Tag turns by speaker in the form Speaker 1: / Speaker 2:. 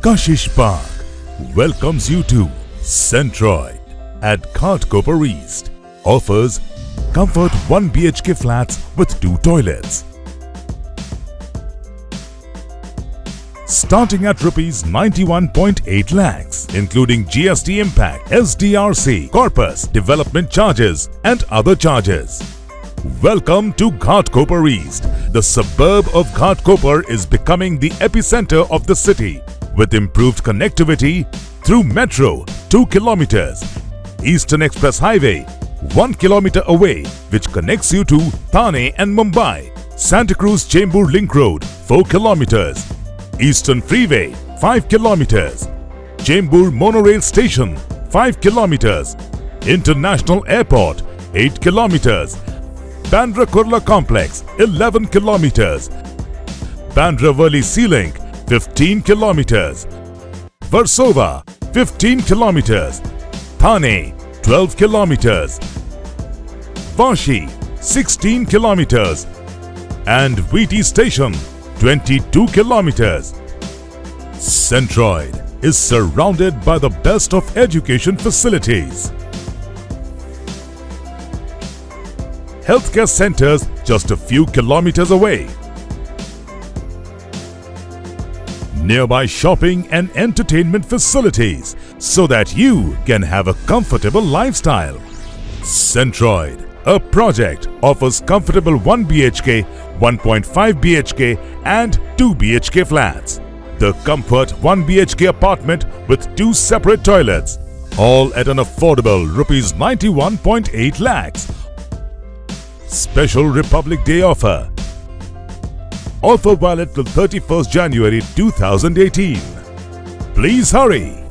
Speaker 1: Kashish Park welcomes you to Centroid at Ghatkopar East. Offers comfort 1 BHK flats with two toilets. Starting at rupees 91.8 lakhs, including GST impact, SDRC, corpus, development charges and other charges. Welcome to Ghatkopar East. The suburb of Ghatkopar is becoming the epicenter of the city with improved connectivity through metro 2 kilometers, Eastern Express Highway 1 kilometer away which connects you to Thane and Mumbai, Santa Cruz Chembur Link Road 4 kilometers, Eastern Freeway 5 kilometers, Chembur Monorail Station 5 kilometers, International Airport 8 kilometers, Bandra Kurla Complex 11 kilometers, Bandra Worli Sea Link 15 kilometers, Versova 15 kilometers, Thane 12 kilometers, Vashi 16 kilometers and VT Station 22 kilometers. Centroid is surrounded by the best of education facilities. Healthcare centers just a few kilometers away. Nearby shopping and entertainment facilities so that you can have a comfortable lifestyle. Centroid, a project, offers comfortable 1 BHK, 1.5 BHK and 2 BHK flats. The Comfort 1 BHK apartment with two separate toilets. All at an affordable rupees 91.8 lakhs. Special Republic Day offer. Offer valid till 31st January 2018. Please hurry!